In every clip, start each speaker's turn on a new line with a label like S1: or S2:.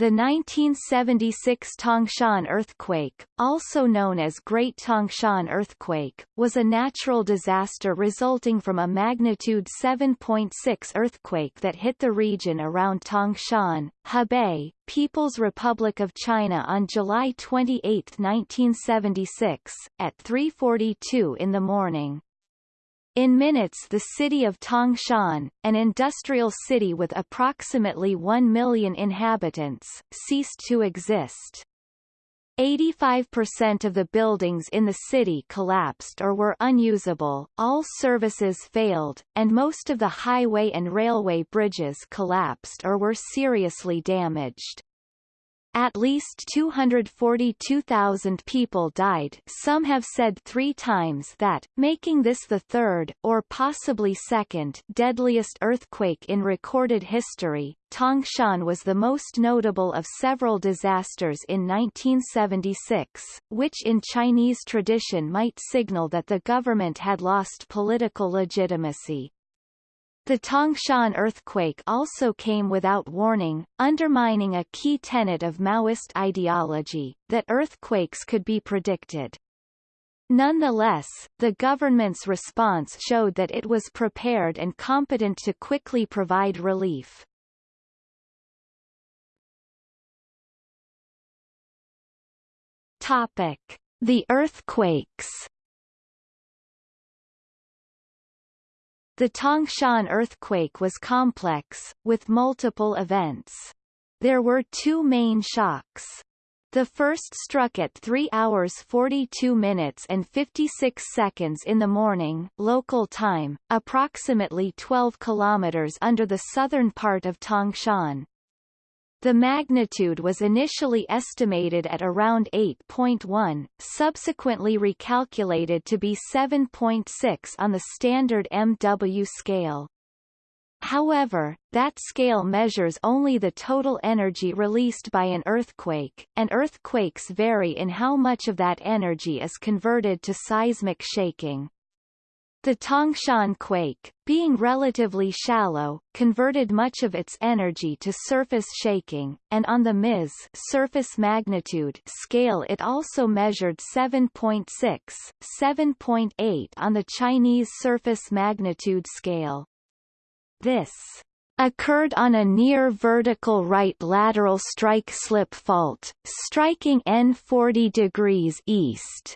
S1: The 1976 Tangshan earthquake, also known as Great Tangshan earthquake, was a natural disaster resulting from a magnitude 7.6 earthquake that hit the region around Tangshan, Hebei, People's Republic of China on July 28, 1976, at 3.42 in the morning. In minutes the city of Tangshan, an industrial city with approximately 1 million inhabitants, ceased to exist. 85% of the buildings in the city collapsed or were unusable, all services failed, and most of the highway and railway bridges collapsed or were seriously damaged. At least 242,000 people died some have said three times that, making this the third, or possibly second, deadliest earthquake in recorded history. Tangshan was the most notable of several disasters in 1976, which in Chinese tradition might signal that the government had lost political legitimacy. The Tangshan earthquake also came without warning, undermining a key tenet of Maoist ideology, that earthquakes could be predicted. Nonetheless, the government's response showed that it was prepared and competent to quickly provide relief. Topic: The earthquakes The Tangshan earthquake was complex, with multiple events. There were two main shocks. The first struck at 3 hours 42 minutes and 56 seconds in the morning local time, approximately 12 kilometers under the southern part of Tangshan. The magnitude was initially estimated at around 8.1, subsequently recalculated to be 7.6 on the standard MW scale. However, that scale measures only the total energy released by an earthquake, and earthquakes vary in how much of that energy is converted to seismic shaking. The Tangshan quake, being relatively shallow, converted much of its energy to surface shaking, and on the MIS surface magnitude scale it also measured 7.6, 7.8 on the Chinese surface magnitude scale. This occurred on a near vertical right lateral strike slip fault, striking N 40 degrees east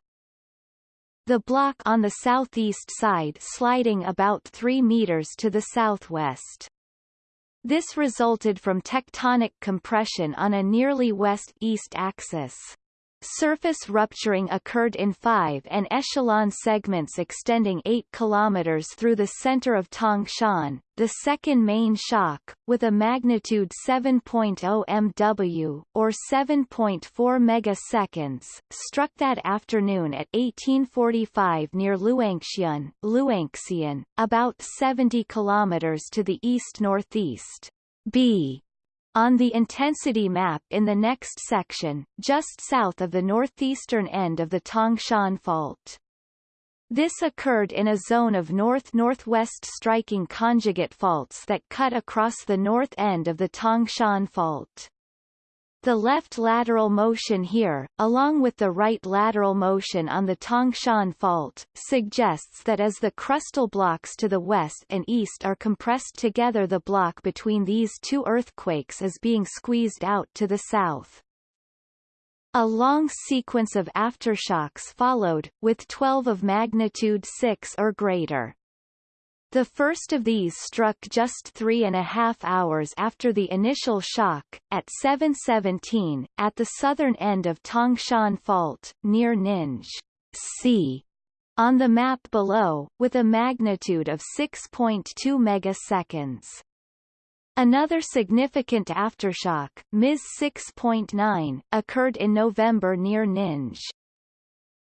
S1: the block on the southeast side sliding about 3 meters to the southwest. This resulted from tectonic compression on a nearly west-east axis. Surface rupturing occurred in five en echelon segments extending 8 km through the center of Tangshan, the second main shock, with a magnitude 7.0 MW, or 7.4 megaseconds, struck that afternoon at 1845 near Luanxian, Luanxian, about 70 km to the east-northeast. B on the intensity map in the next section, just south of the northeastern end of the Tangshan Fault. This occurred in a zone of north-northwest striking conjugate faults that cut across the north end of the Tangshan Fault. The left lateral motion here, along with the right lateral motion on the Tangshan Fault, suggests that as the crustal blocks to the west and east are compressed together the block between these two earthquakes is being squeezed out to the south. A long sequence of aftershocks followed, with 12 of magnitude 6 or greater. The first of these struck just three and a half hours after the initial shock, at 7.17, at the southern end of Tangshan Fault, near Ninghe. C. On the map below, with a magnitude of 6.2 megaseconds. Another significant aftershock, MIS 6.9, occurred in November near Ninghe.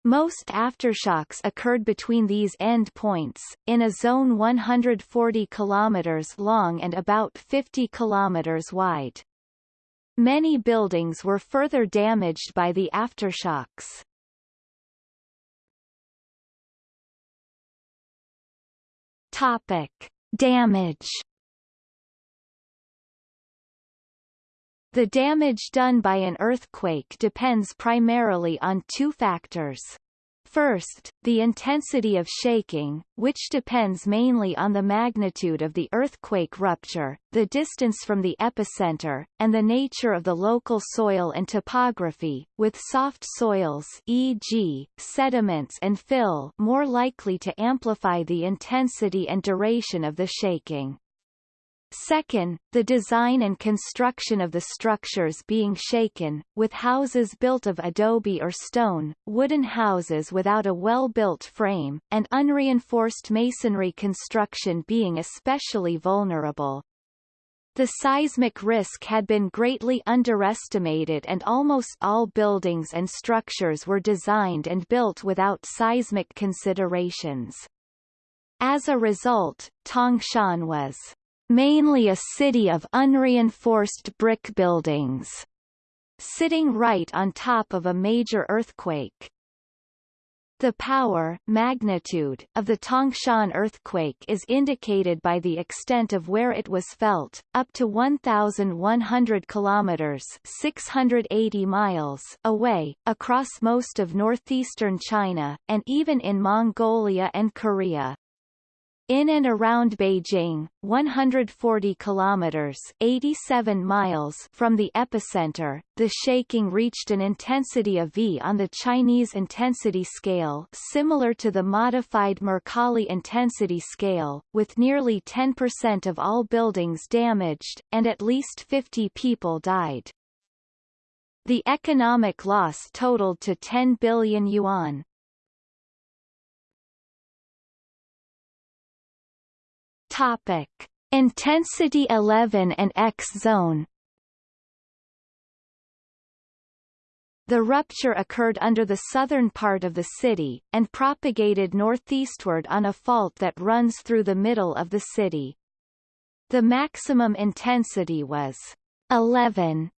S1: Most aftershocks occurred between these end points, in a zone 140 km long and about 50 km wide. Many buildings were further damaged by the aftershocks. Topic. Damage The damage done by an earthquake depends primarily on two factors. First, the intensity of shaking, which depends mainly on the magnitude of the earthquake rupture, the distance from the epicenter, and the nature of the local soil and topography, with soft soils e.g., sediments and fill more likely to amplify the intensity and duration of the shaking. Second, the design and construction of the structures being shaken, with houses built of adobe or stone, wooden houses without a well-built frame, and unreinforced masonry construction being especially vulnerable. The seismic risk had been greatly underestimated and almost all buildings and structures were designed and built without seismic considerations. As a result, Tangshan was mainly a city of unreinforced brick buildings, sitting right on top of a major earthquake. The power magnitude of the Tangshan earthquake is indicated by the extent of where it was felt, up to 1,100 kilometers 680 miles away, across most of northeastern China, and even in Mongolia and Korea. In and around Beijing, 140 kilometers 87 miles from the epicenter, the shaking reached an intensity of V on the Chinese intensity scale similar to the modified Mercalli intensity scale, with nearly 10% of all buildings damaged, and at least 50 people died. The economic loss totaled to 10 billion yuan. Topic: Intensity 11 and X zone. The rupture occurred under the southern part of the city, and propagated northeastward on a fault that runs through the middle of the city. The maximum intensity was 11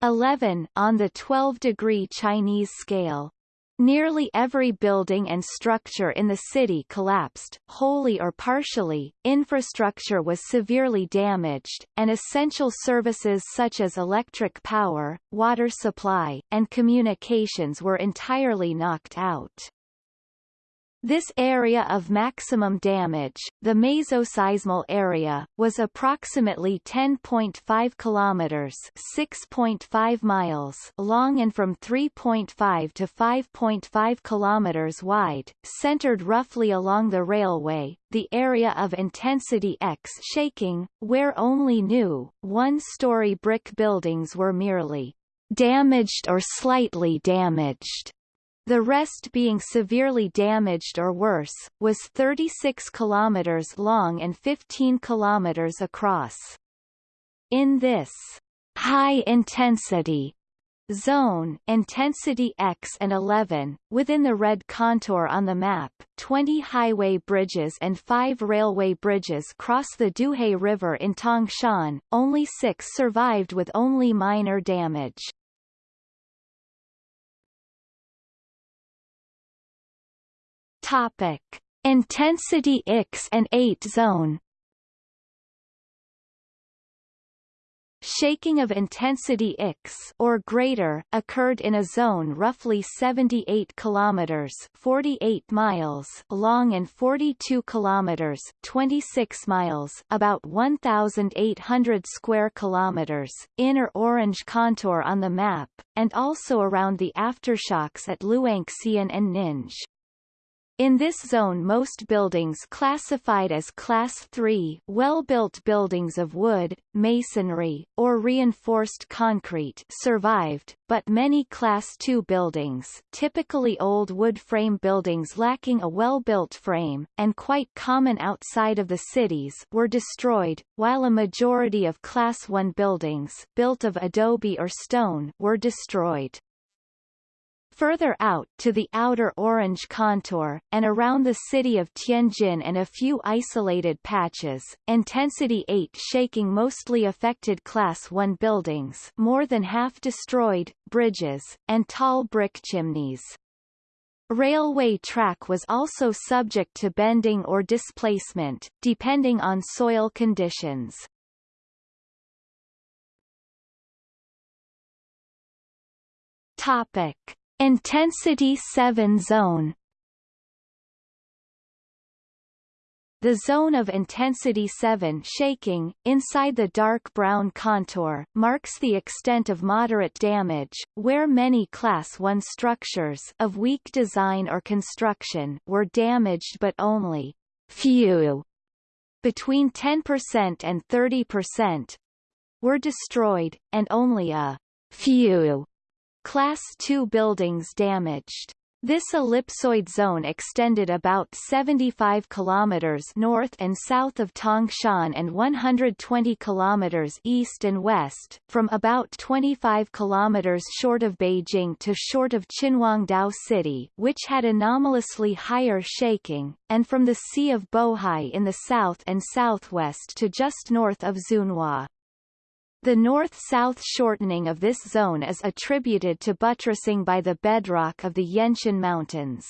S1: 11 on the 12-degree Chinese scale. Nearly every building and structure in the city collapsed, wholly or partially, infrastructure was severely damaged, and essential services such as electric power, water supply, and communications were entirely knocked out. This area of maximum damage, the mesoseismal area, was approximately 10.5 kilometers (6.5 miles) long and from 3.5 to 5.5 kilometers wide, centered roughly along the railway, the area of intensity X shaking, where only new, one-story brick buildings were merely damaged or slightly damaged the rest being severely damaged or worse, was 36 kilometers long and 15 kilometers across. In this high-intensity zone intensity X and 11, within the red contour on the map, 20 highway bridges and 5 railway bridges cross the Duhe River in Tangshan, only six survived with only minor damage. Topic: Intensity X and 8 zone. Shaking of intensity X or greater occurred in a zone roughly 78 kilometers 48 miles long and 42 kilometers 26 miles about 1800 square kilometers inner orange contour on the map and also around the aftershocks at Luanxian and Ninghe. In this zone most buildings classified as Class 3 well-built buildings of wood, masonry, or reinforced concrete survived, but many Class 2 buildings typically old wood frame buildings lacking a well-built frame, and quite common outside of the cities were destroyed, while a majority of Class 1 buildings built of adobe or stone were destroyed. Further out to the outer orange contour, and around the city of Tianjin and a few isolated patches, intensity 8 shaking mostly affected Class 1 buildings more than half destroyed, bridges, and tall brick chimneys. Railway track was also subject to bending or displacement, depending on soil conditions. Topic. Intensity 7 zone. The zone of intensity 7 shaking, inside the dark brown contour, marks the extent of moderate damage, where many Class 1 structures of weak design or construction were damaged but only few, between 10% and 30%, were destroyed, and only a few Class II buildings damaged. This ellipsoid zone extended about 75 kilometers north and south of Tangshan and 120 kilometers east and west, from about 25 kilometers short of Beijing to short of Qinhuangdao City, which had anomalously higher shaking, and from the Sea of Bohai in the south and southwest to just north of Zunhua. The north-south shortening of this zone is attributed to buttressing by the bedrock of the Yanshan Mountains.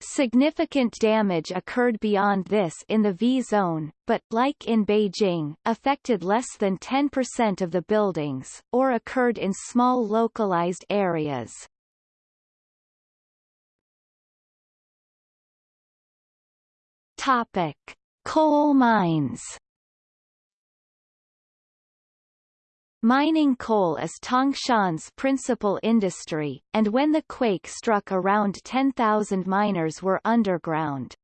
S1: Significant damage occurred beyond this in the V-zone, but, like in Beijing, affected less than 10% of the buildings, or occurred in small localized areas. Topic. Coal mines Mining coal is Tangshan's principal industry, and when the quake struck around 10,000 miners were underground.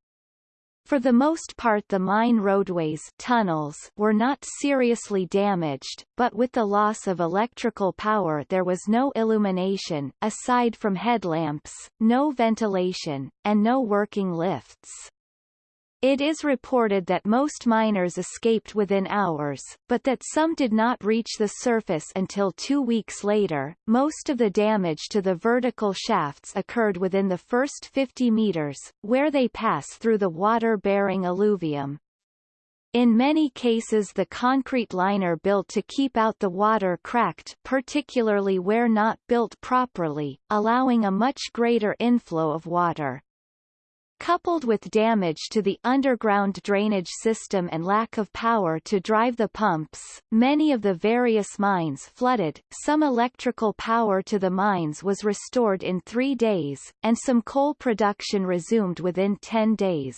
S1: For the most part the mine roadways tunnels were not seriously damaged, but with the loss of electrical power there was no illumination, aside from headlamps, no ventilation, and no working lifts. It is reported that most miners escaped within hours, but that some did not reach the surface until two weeks later. Most of the damage to the vertical shafts occurred within the first 50 meters, where they pass through the water-bearing alluvium. In many cases the concrete liner built to keep out the water cracked particularly where not built properly, allowing a much greater inflow of water. Coupled with damage to the underground drainage system and lack of power to drive the pumps, many of the various mines flooded, some electrical power to the mines was restored in three days, and some coal production resumed within ten days.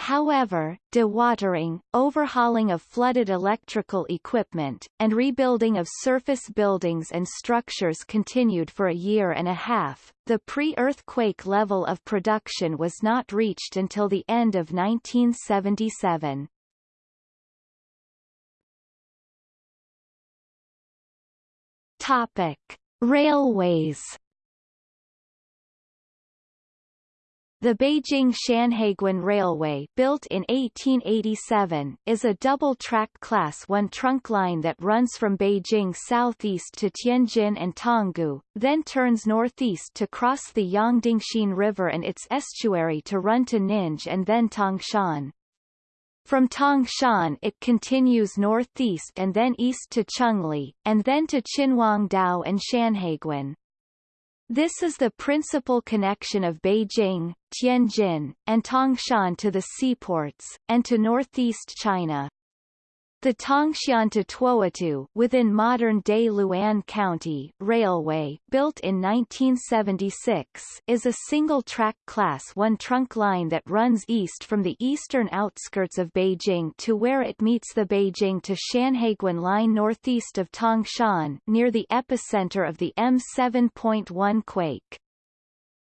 S1: However, dewatering, overhauling of flooded electrical equipment, and rebuilding of surface buildings and structures continued for a year and a half. The pre-earthquake level of production was not reached until the end of 1977. Topic: Railways The Beijing-Shanhaiguan Railway built in 1887, is a double-track Class 1 trunk line that runs from Beijing southeast to Tianjin and Tanggu, then turns northeast to cross the Yongdingxin River and its estuary to run to Ninj and then Tangshan. From Tangshan it continues northeast and then east to Changli, and then to Qinhuangdao and Shanhaiguan. This is the principal connection of Beijing, Tianjin, and Tangshan to the seaports, and to northeast China. The Tangshan to Tuotu within modern-day Luan County railway, built in 1976, is a single-track Class 1 trunk line that runs east from the eastern outskirts of Beijing to where it meets the Beijing to Shanhaiguan line northeast of Tangshan, near the epicenter of the M7.1 quake.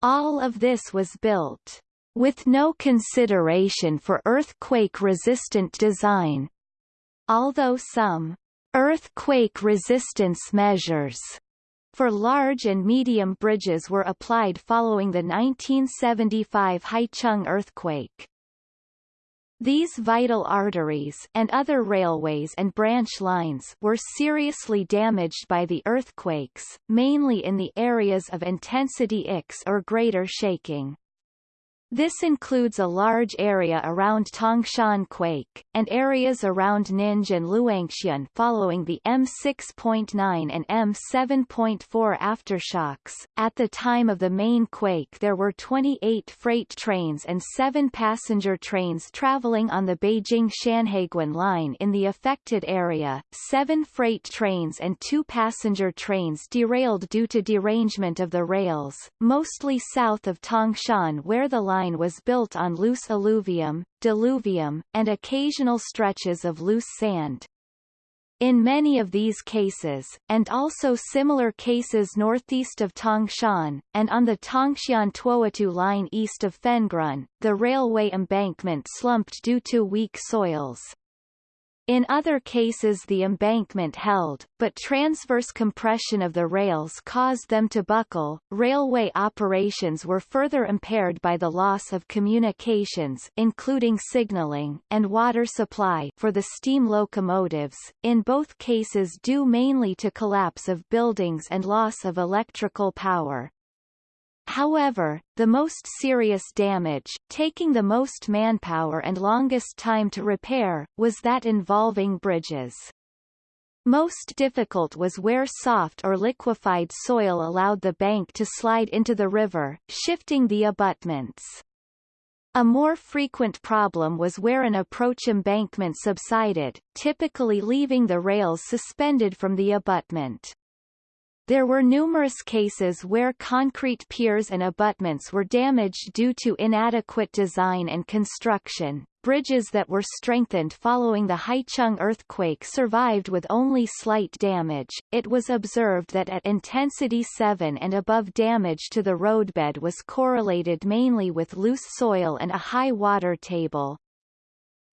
S1: All of this was built with no consideration for earthquake-resistant design, although some earthquake resistance measures for large and medium bridges were applied following the 1975 Haicheng earthquake. These vital arteries and other railways and branch lines were seriously damaged by the earthquakes, mainly in the areas of intensity X or greater shaking. This includes a large area around Tangshan Quake, and areas around Ningbo and Luanxian following the M6.9 and M7.4 aftershocks. At the time of the main quake there were 28 freight trains and 7 passenger trains traveling on the Beijing-Shanhaiguan line in the affected area, 7 freight trains and 2 passenger trains derailed due to derangement of the rails, mostly south of Tangshan where the line line was built on loose alluvium, diluvium, and occasional stretches of loose sand. In many of these cases, and also similar cases northeast of Tangshan, and on the Tongxian-Tuotu line east of Fengrun, the railway embankment slumped due to weak soils. In other cases the embankment held, but transverse compression of the rails caused them to buckle. Railway operations were further impaired by the loss of communications including signaling and water supply for the steam locomotives, in both cases due mainly to collapse of buildings and loss of electrical power. However, the most serious damage, taking the most manpower and longest time to repair, was that involving bridges. Most difficult was where soft or liquefied soil allowed the bank to slide into the river, shifting the abutments. A more frequent problem was where an approach embankment subsided, typically leaving the rails suspended from the abutment. There were numerous cases where concrete piers and abutments were damaged due to inadequate design and construction. Bridges that were strengthened following the Haicheng earthquake survived with only slight damage. It was observed that at intensity 7 and above damage to the roadbed was correlated mainly with loose soil and a high water table.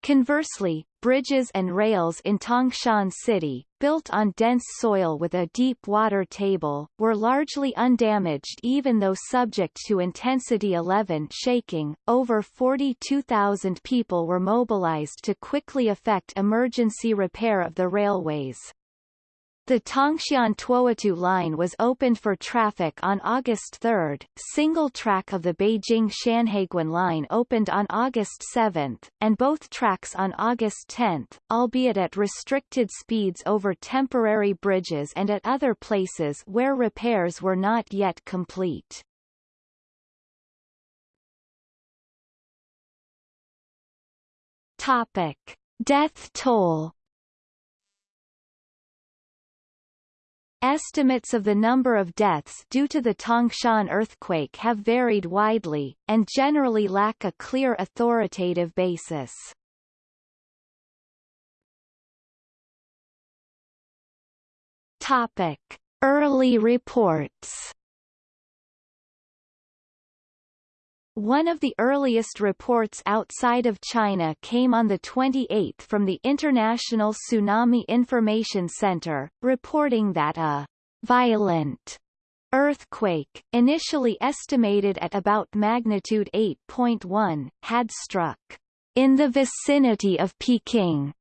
S1: Conversely, bridges and rails in Tangshan City, built on dense soil with a deep water table, were largely undamaged even though subject to intensity 11 shaking. Over 42,000 people were mobilized to quickly effect emergency repair of the railways. The Tongxian-Tuotu line was opened for traffic on August 3, single track of the Beijing-Shanhaiguan line opened on August 7, and both tracks on August 10, albeit at restricted speeds over temporary bridges and at other places where repairs were not yet complete. Topic. Death toll Estimates of the number of deaths due to the Tangshan earthquake have varied widely, and generally lack a clear authoritative basis. Topic. Early reports One of the earliest reports outside of China came on the 28th from the International Tsunami Information Center, reporting that a violent earthquake, initially estimated at about magnitude 8.1, had struck in the vicinity of Peking.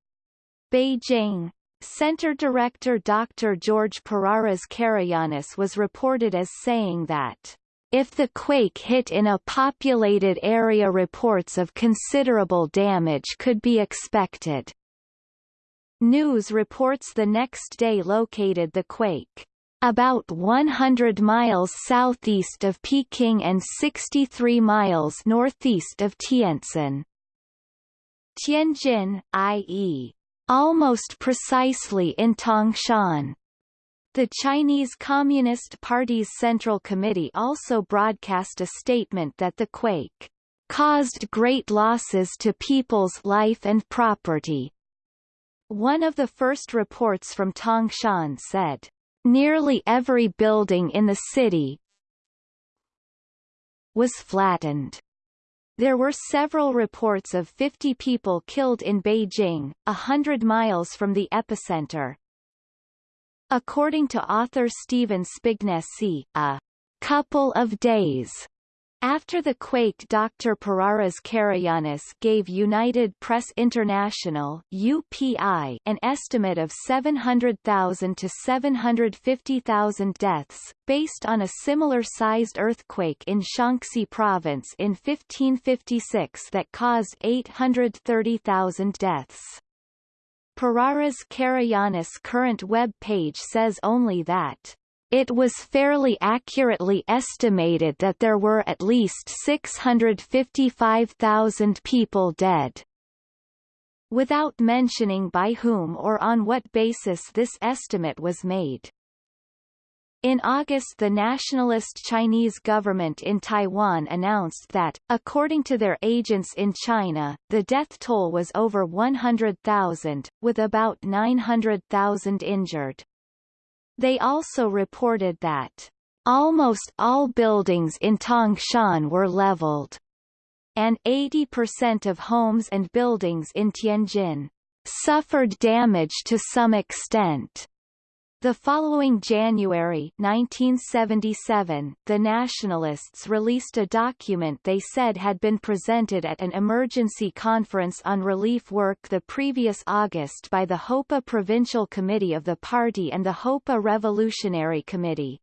S1: Beijing. Center Director Dr. George Pararas Carayannis was reported as saying that if the quake hit in a populated area reports of considerable damage could be expected. News reports the next day located the quake about 100 miles southeast of Peking and 63 miles northeast of Tientsin. Tianjin, i.e., almost precisely in Tangshan. The Chinese Communist Party's Central Committee also broadcast a statement that the quake caused great losses to people's life and property. One of the first reports from Tangshan said, nearly every building in the city was flattened. There were several reports of 50 people killed in Beijing, a hundred miles from the epicenter. According to author Stephen Spignesi, a couple of days After the quake Dr. Pararas Carayannis gave United Press International UPI an estimate of 700,000 to 750,000 deaths, based on a similar-sized earthquake in Shaanxi province in 1556 that caused 830,000 deaths. Pararas Carayannis' current web page says only that it was fairly accurately estimated that there were at least 655,000 people dead. Without mentioning by whom or on what basis this estimate was made. In August the nationalist Chinese government in Taiwan announced that, according to their agents in China, the death toll was over 100,000, with about 900,000 injured. They also reported that almost all buildings in Tangshan were leveled, and 80% of homes and buildings in Tianjin suffered damage to some extent. The following January 1977, the Nationalists released a document they said had been presented at an emergency conference on relief work the previous August by the Hopeh Provincial Committee of the party and the Hopeh Revolutionary Committee.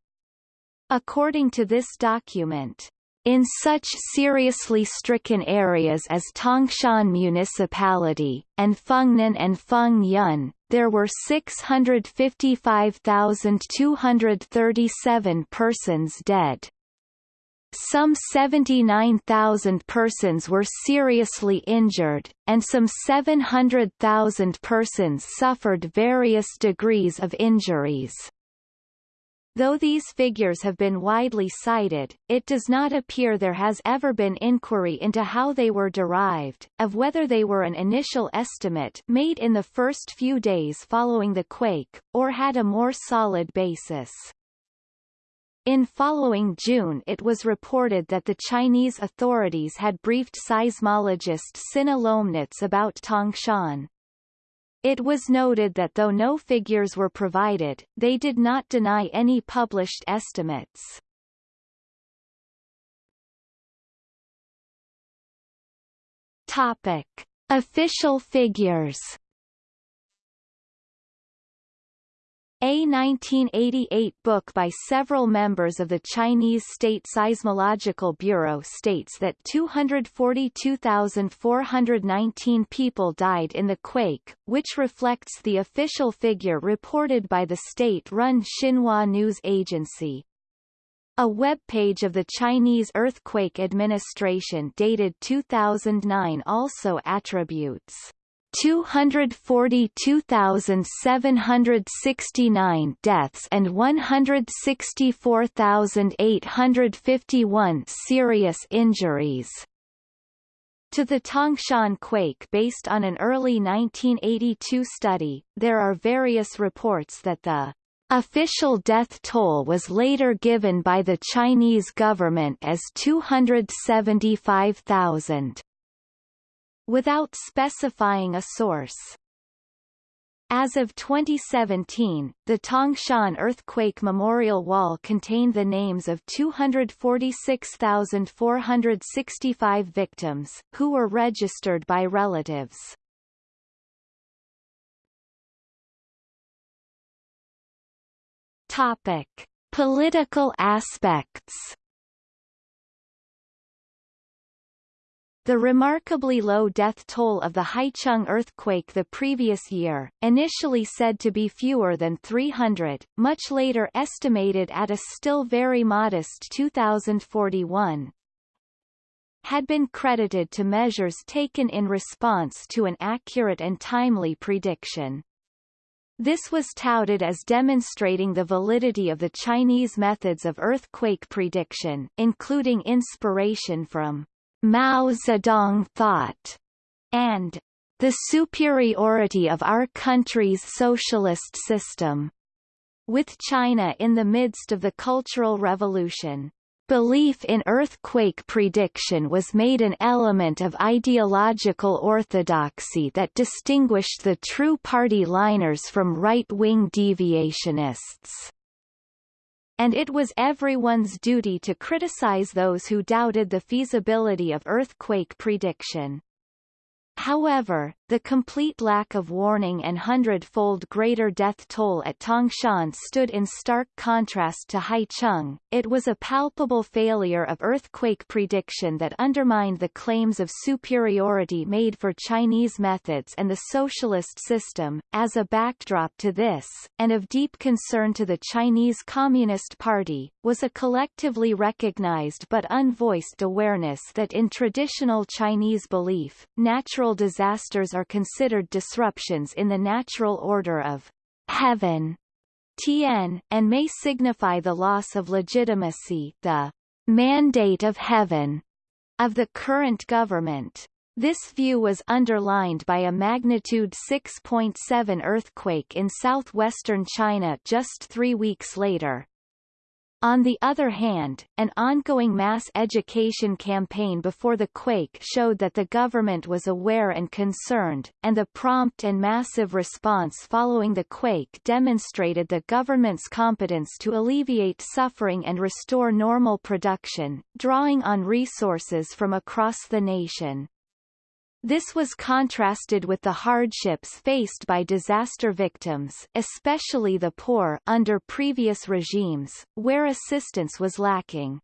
S1: According to this document, in such seriously stricken areas as Tangshan Municipality, and Fengnan and Fengrun, there were 655,237 persons dead. Some 79,000 persons were seriously injured, and some 700,000 persons suffered various degrees of injuries. Though these figures have been widely cited, it does not appear there has ever been inquiry into how they were derived, of whether they were an initial estimate made in the first few days following the quake, or had a more solid basis. In following June it was reported that the Chinese authorities had briefed seismologist Cinna Lomnitz about Tangshan. It was noted that though no figures were provided, they did not deny any published estimates. Topic. Official figures A 1988 book by several members of the Chinese State Seismological Bureau states that 242,419 people died in the quake, which reflects the official figure reported by the state-run Xinhua News Agency. A web page of the Chinese Earthquake Administration dated 2009 also attributes 242,769 deaths and 164,851 serious injuries. To the Tangshan quake based on an early 1982 study, there are various reports that the official death toll was later given by the Chinese government as 275,000 without specifying a source. As of 2017, the Tangshan earthquake memorial wall contained the names of 246,465 victims, who were registered by relatives. Topic. Political aspects The remarkably low death toll of the Haicheng earthquake the previous year, initially said to be fewer than 300, much later estimated at a still very modest 2041, had been credited to measures taken in response to an accurate and timely prediction. This was touted as demonstrating the validity of the Chinese methods of earthquake prediction, including inspiration from Mao Zedong thought, and the superiority of our country's socialist system. With China in the midst of the Cultural Revolution, belief in earthquake prediction was made an element of ideological orthodoxy that distinguished the true party liners from right-wing deviationists. And it was everyone's duty to criticize those who doubted the feasibility of earthquake prediction. However, the complete lack of warning and hundred-fold greater death toll at Tangshan stood in stark contrast to Haicheng. It was a palpable failure of earthquake prediction that undermined the claims of superiority made for Chinese methods and the socialist system. As a backdrop to this, and of deep concern to the Chinese Communist Party, was a collectively recognized but unvoiced awareness that in traditional Chinese belief, natural disasters are considered disruptions in the natural order of heaven, Tian, and may signify the loss of legitimacy, the mandate of heaven, of the current government. This view was underlined by a magnitude 6.7 earthquake in southwestern China just three weeks later. On the other hand, an ongoing mass education campaign before the quake showed that the government was aware and concerned, and the prompt and massive response following the quake demonstrated the government's competence to alleviate suffering and restore normal production, drawing on resources from across the nation. This was contrasted with the hardships faced by disaster victims especially the poor under previous regimes, where assistance was lacking.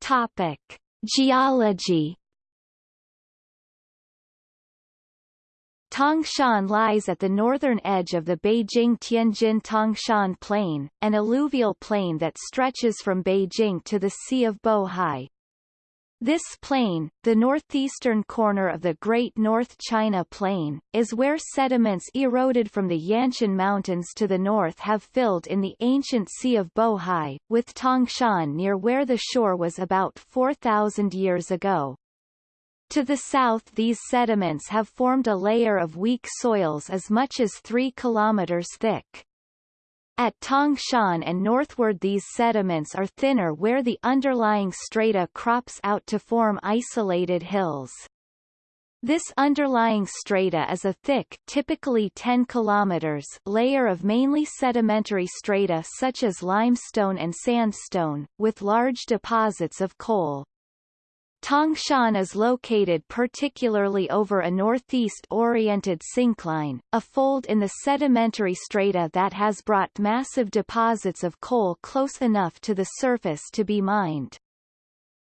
S1: Topic. Geology Tangshan lies at the northern edge of the Beijing-Tianjin-Tangshan Plain, an alluvial plain that stretches from Beijing to the Sea of Bohai. This plain, the northeastern corner of the Great North China Plain, is where sediments eroded from the Yanshan Mountains to the north have filled in the ancient Sea of Bohai, with Tangshan near where the shore was about 4,000 years ago. To the south these sediments have formed a layer of weak soils as much as 3 kilometers thick. At Tangshan and northward these sediments are thinner where the underlying strata crops out to form isolated hills. This underlying strata is a thick typically 10 kilometers layer of mainly sedimentary strata such as limestone and sandstone, with large deposits of coal. Tangshan is located particularly over a northeast-oriented syncline, a fold in the sedimentary strata that has brought massive deposits of coal close enough to the surface to be mined.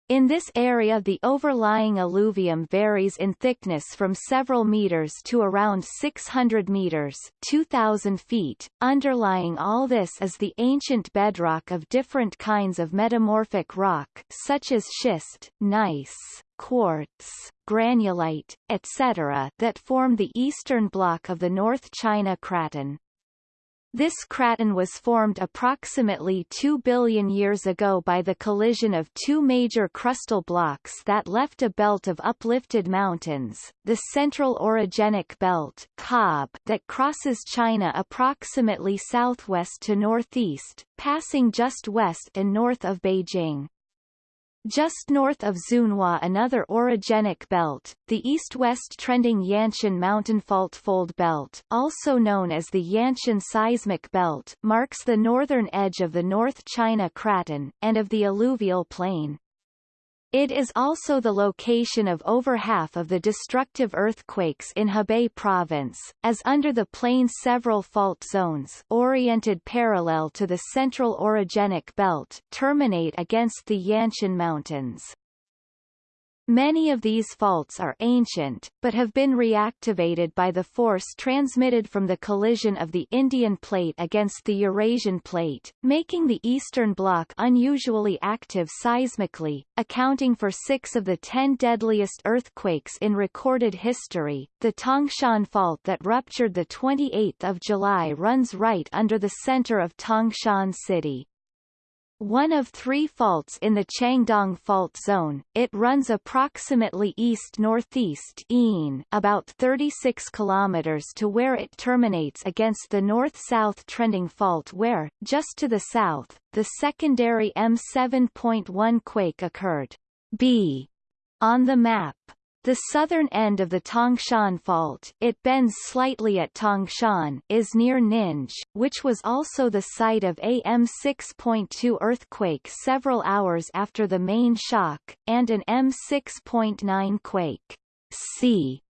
S1: In this area the overlying alluvium varies in thickness from several meters to around 600 meters 2,000 feet. Underlying all this is the ancient bedrock of different kinds of metamorphic rock such as schist, gneiss, quartz, granulite, etc. that form the eastern block of the North China Craton. This craton was formed approximately 2 billion years ago by the collision of two major crustal blocks that left a belt of uplifted mountains, the Central Orogenic Belt COB, that crosses China approximately southwest to northeast, passing just west and north of Beijing. Just north of Zunhua another orogenic belt, the east-west trending Yanshan mountain fault fold belt also known as the Yanshan seismic belt marks the northern edge of the North China Craton, and of the alluvial plain. It is also the location of over half of the destructive earthquakes in Hebei province, as under the plain several fault zones oriented parallel to the central orogenic belt terminate against the Yanshan Mountains. Many of these faults are ancient, but have been reactivated by the force transmitted from the collision of the Indian plate against the Eurasian plate, making the Eastern Block unusually active seismically, accounting for six of the ten deadliest earthquakes in recorded history. The Tangshan Fault that ruptured 28 July runs right under the center of Tangshan City. One of three faults in the Changdong Fault Zone, it runs approximately east-northeast about 36 kilometers to where it terminates against the north-south trending fault where, just to the south, the secondary M7.1 quake occurred. B. On the map, The southern end of the Tangshan Fault it bends slightly at Tangshan is near Ninghe, which was also the site of a M6.2 earthquake several hours after the main shock, and an M6.9 quake. C.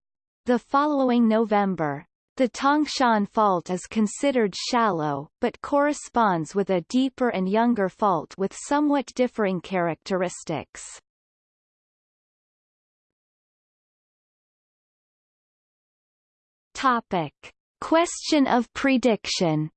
S1: The following November. The Tangshan Fault is considered shallow, but corresponds with a deeper and younger fault with somewhat differing characteristics. Topic. Question of prediction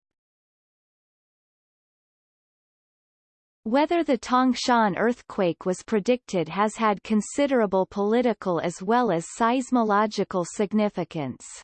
S1: Whether the Tangshan earthquake was predicted has had considerable political as well as seismological significance.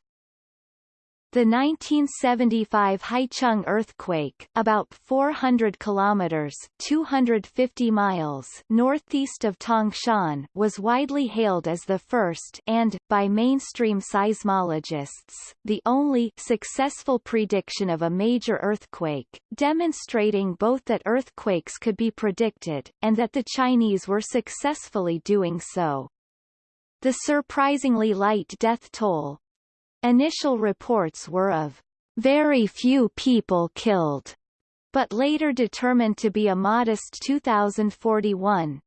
S1: The 1975 Haicheng earthquake, about 400 kilometers (250 miles) northeast of Tangshan, was widely hailed as the first and by mainstream seismologists, the only successful prediction of a major earthquake, demonstrating both that earthquakes could be predicted and that the Chinese were successfully doing so. The surprisingly light death toll, Initial reports were of very few people killed, but later determined to be a modest 2041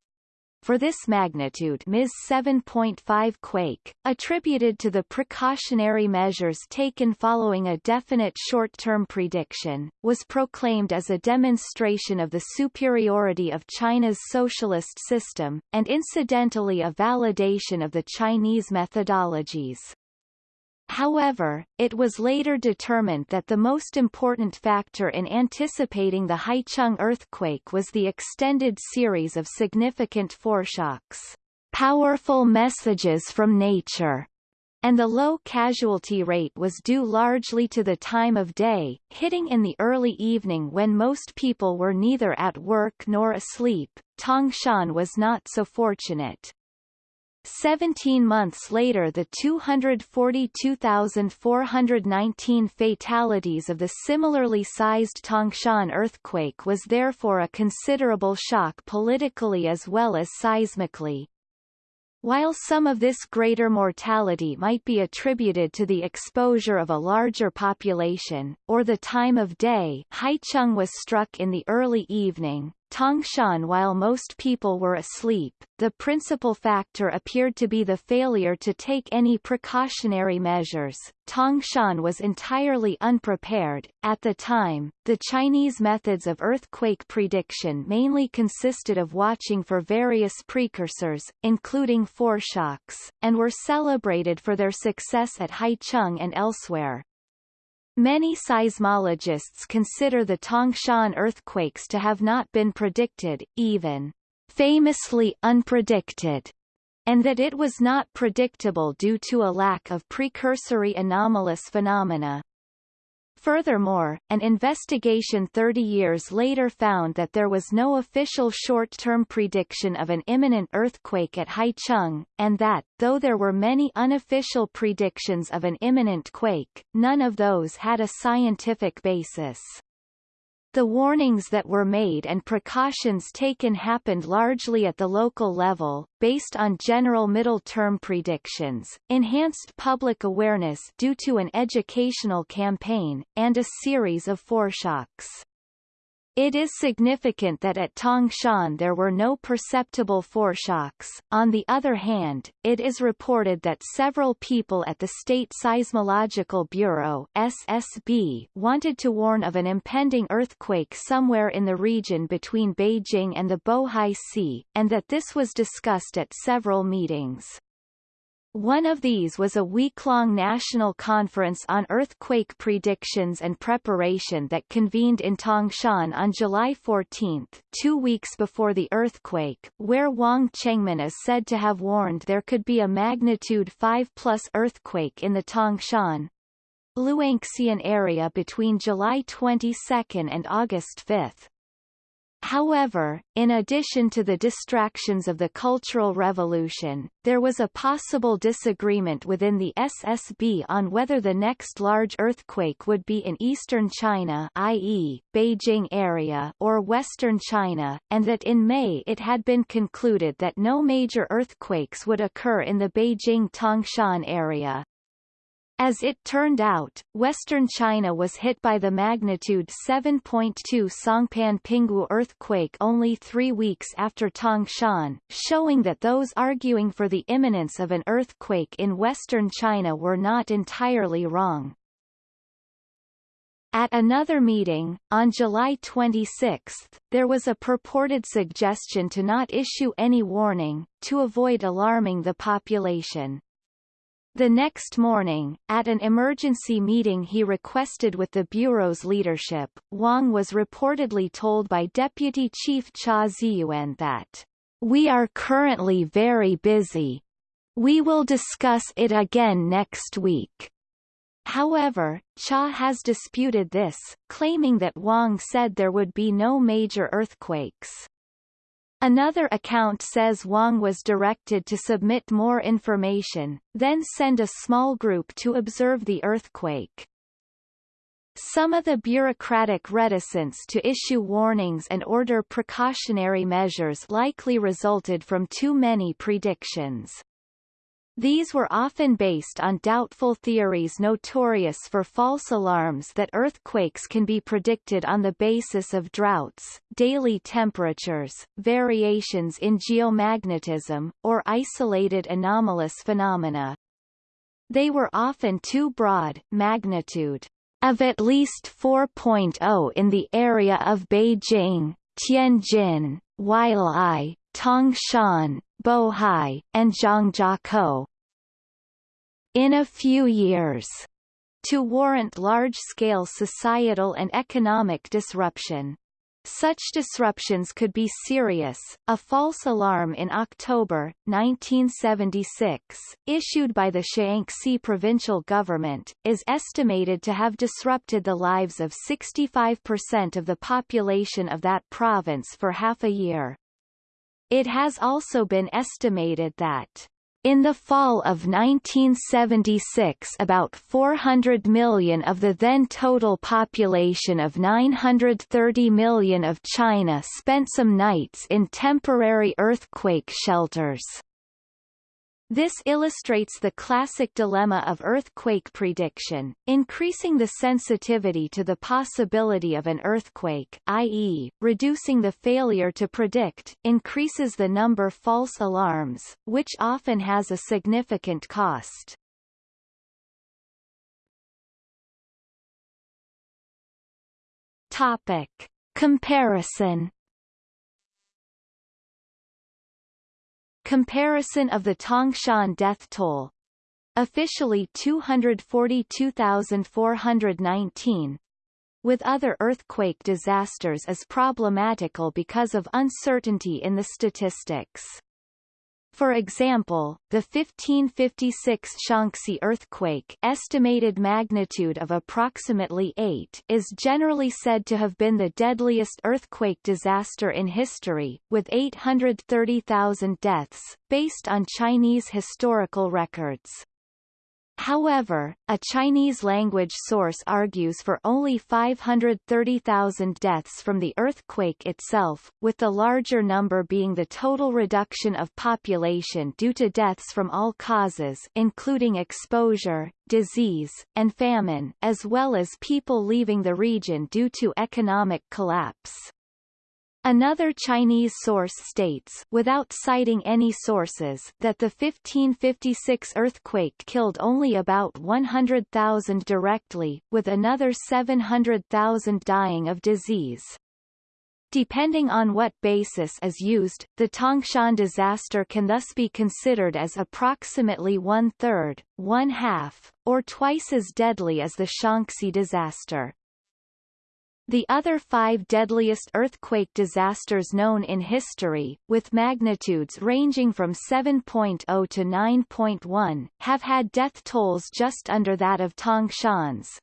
S1: for this magnitude Ms 7.5 quake, attributed to the precautionary measures taken following a definite short-term prediction, was proclaimed as a demonstration of the superiority of China's socialist system, and incidentally a validation of the Chinese methodologies. However, it was later determined that the most important factor in anticipating the Haicheng earthquake was the extended series of significant foreshocks, powerful messages from nature, and the low casualty rate was due largely to the time of day, hitting in the early evening when most people were neither at work nor asleep. Tangshan was not so fortunate. Seventeen months later the 242,419 fatalities of the similarly sized Tangshan earthquake was therefore a considerable shock politically as well as seismically. While some of this greater mortality might be attributed to the exposure of a larger population, or the time of day Haicheng was struck in the early evening, Tangshan while most people were asleep, the principal factor appeared to be the failure to take any precautionary measures. Tangshan was entirely unprepared. At the time, the Chinese methods of earthquake prediction mainly consisted of watching for various precursors, including foreshocks, and were celebrated for their success at Haicheng and elsewhere. Many seismologists consider the Tangshan earthquakes to have not been predicted, even famously unpredicted, and that it was not predictable due to a lack of precursory anomalous phenomena. Furthermore, an investigation 30 years later found that there was no official short-term prediction of an imminent earthquake at Haicheng, and that, though there were many unofficial predictions of an imminent quake, none of those had a scientific basis. The warnings that were made and precautions taken happened largely at the local level, based on general middle-term predictions, enhanced public awareness due to an educational campaign, and a series of foreshocks. It is significant that at Tangshan there were no perceptible foreshocks. On the other hand, it is reported that several people at the State Seismological Bureau SSB wanted to warn of an impending earthquake somewhere in the region between Beijing and the Bohai Sea, and that this was discussed at several meetings. One of these was a week-long national conference on earthquake predictions and preparation that convened in Tangshan on July 14, two weeks before the earthquake, where Wang Chengmin is said to have warned there could be a magnitude 5-plus earthquake in the Tangshan, Luanxian area between July 22 and August 5. However, in addition to the distractions of the Cultural Revolution, there was a possible disagreement within the SSB on whether the next large earthquake would be in eastern China i.e., Beijing area or western China, and that in May it had been concluded that no major earthquakes would occur in the Beijing-Tangshan area. As it turned out, western China was hit by the magnitude 7.2 Songpan Pingwu earthquake only three weeks after Tangshan, showing that those arguing for the imminence of an earthquake in western China were not entirely wrong. At another meeting, on July 26, there was a purported suggestion to not issue any warning, to avoid alarming the population. The next morning, at an emergency meeting he requested with the Bureau's leadership, Wang was reportedly told by Deputy Chief Cha Ziyuan that, We are currently very busy. We will discuss it again next week. However, Cha has disputed this, claiming that Wang said there would be no major earthquakes. Another account says Wang was directed to submit more information, then send a small group to observe the earthquake. Some of the bureaucratic reticence to issue warnings and order precautionary measures likely resulted from too many predictions. These were often based on doubtful theories notorious for false alarms that earthquakes can be predicted on the basis of droughts, daily temperatures, variations in geomagnetism, or isolated anomalous phenomena. They were often too broad magnitude of at least 4.0 in the area of Beijing, Tianjin, Huailai, Tangshan, Bohai, and Zhangjiakou. In a few years, to warrant large-scale societal and economic disruption. Such disruptions could be serious. A false alarm in October 1976, issued by the Shaanxi provincial government, is estimated to have disrupted the lives of 65% of the population of that province for half a year. It has also been estimated that in the fall of 1976 about 400 million of the then total population of 930 million of China spent some nights in temporary earthquake shelters. This illustrates the classic dilemma of earthquake prediction, increasing the sensitivity to the possibility of an earthquake i.e., reducing the failure to predict increases the number false alarms, which often has a significant cost. Topic. Comparison Comparison of the Tangshan death toll officially 242,419 with other earthquake disasters is problematical because of uncertainty in the statistics. For example, the 1556 Shaanxi earthquake estimated magnitude of approximately 8 is generally said to have been the deadliest earthquake disaster in history, with 830,000 deaths, based on Chinese historical records. However, a Chinese-language source argues for only 530,000 deaths from the earthquake itself, with the larger number being the total reduction of population due to deaths from all causes including exposure, disease, and famine, as well as people leaving the region due to economic collapse. Another Chinese source states without citing any sources that the 1556 earthquake killed only about 100,000 directly, with another 700,000 dying of disease. Depending on what basis is used, the Tangshan disaster can thus be considered as approximately one-third, one-half, or twice as deadly as the Shaanxi disaster. The other five deadliest earthquake disasters known in history, with magnitudes ranging from 7.0 to 9.1, have had death tolls just under that of Tangshan's.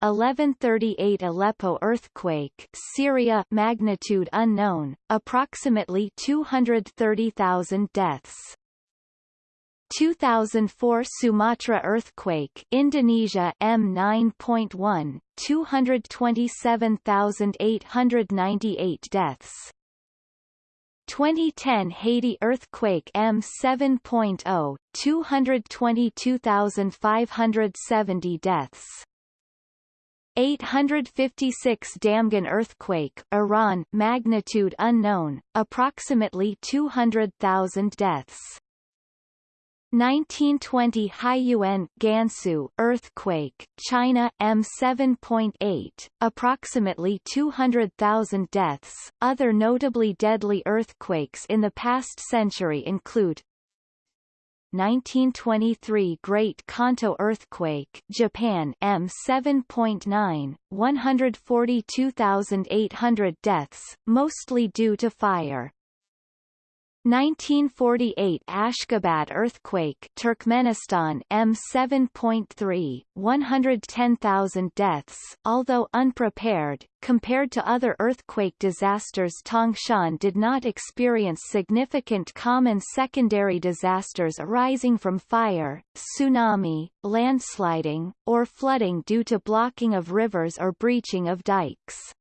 S1: 1138 Aleppo earthquake Syria magnitude unknown, approximately 230,000 deaths 2004 Sumatra earthquake Indonesia M9.1 227,898 deaths. 2010 Haiti earthquake M7.0 222,570 deaths. 856 Damghan earthquake Iran magnitude unknown approximately 200,000 deaths 1920 Haiyuan Gansu earthquake, China M7.8, approximately 200,000 deaths. Other notably deadly earthquakes in the past century include 1923 Great Kanto earthquake, Japan M7.9, 142,800 deaths, mostly due to fire. 1948 Ashgabat earthquake Turkmenistan M7.3 110,000 deaths although unprepared compared to other earthquake disasters Tangshan did not experience significant common secondary disasters arising from fire tsunami landsliding or flooding due to blocking of rivers or breaching of dikes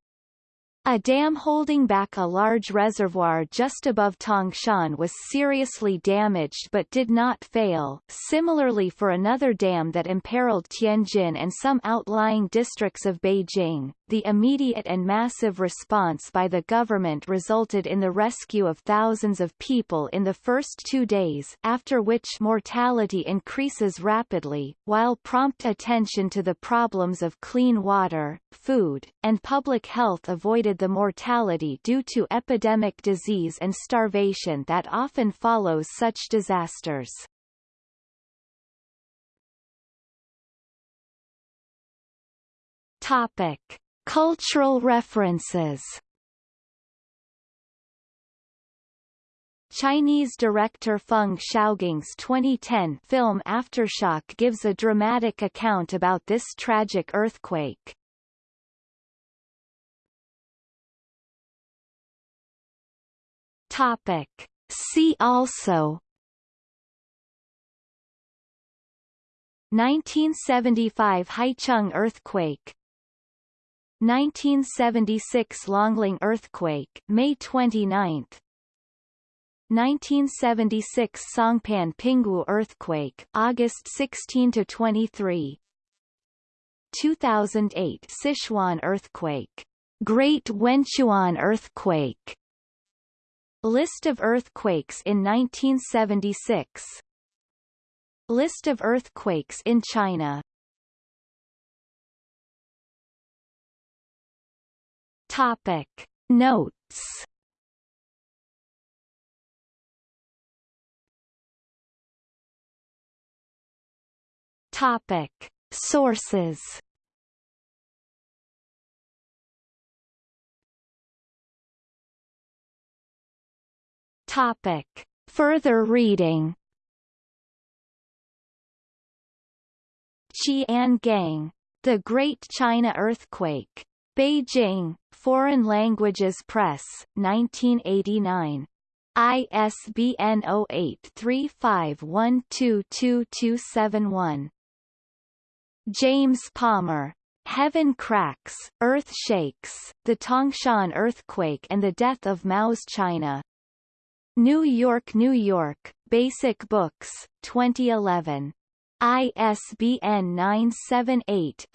S1: a dam holding back a large reservoir just above Tangshan was seriously damaged but did not fail. Similarly for another dam that imperiled Tianjin and some outlying districts of Beijing, the immediate and massive response by the government resulted in the rescue of thousands of people in the first two days after which mortality increases rapidly, while prompt attention to the problems of clean water, food, and public health avoided the mortality due to epidemic disease and starvation that often follows such disasters. Topic. Cultural references Chinese director Feng Xiaogang's 2010 film Aftershock gives a dramatic account about this tragic earthquake. Topic. See also 1975 Haicheng earthquake 1976 Longling earthquake May 29 1976 Songpan Pingwu earthquake August 16 to 23 2008 Sichuan earthquake Great Wenchuan earthquake. List of earthquakes in 1976 List of earthquakes in China Topic Notes Topic Sources Topic. Further reading Qian Gang. The Great China Earthquake. Beijing, Foreign Languages Press, 1989. ISBN 0835122271. James Palmer. Heaven Cracks, Earth Shakes, The Tangshan Earthquake and the Death of Mao's China. New York, New York, Basic Books, 2011. ISBN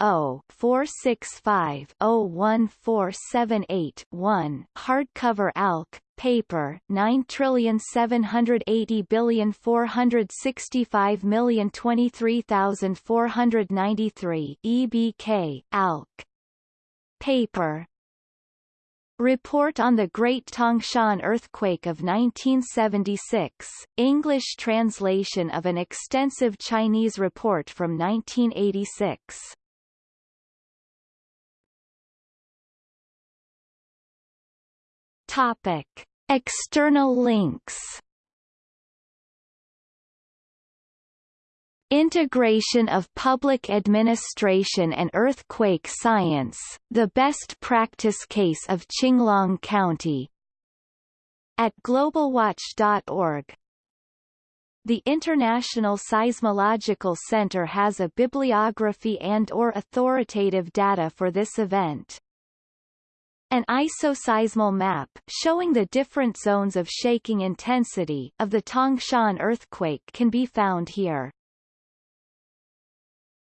S1: 978-0-465-01478-1, hardcover ALC, paper 9780465023493 EBK, ALC. Paper Report on the Great Tangshan Earthquake of 1976, English translation of an extensive Chinese report from 1986. Topic. External links Integration of Public Administration and Earthquake Science, the Best Practice Case of Qinglong County. At globalwatch.org. The International Seismological Center has a bibliography and or authoritative data for this event. An isoseismal map showing the different zones of shaking intensity of the Tangshan earthquake can be found here.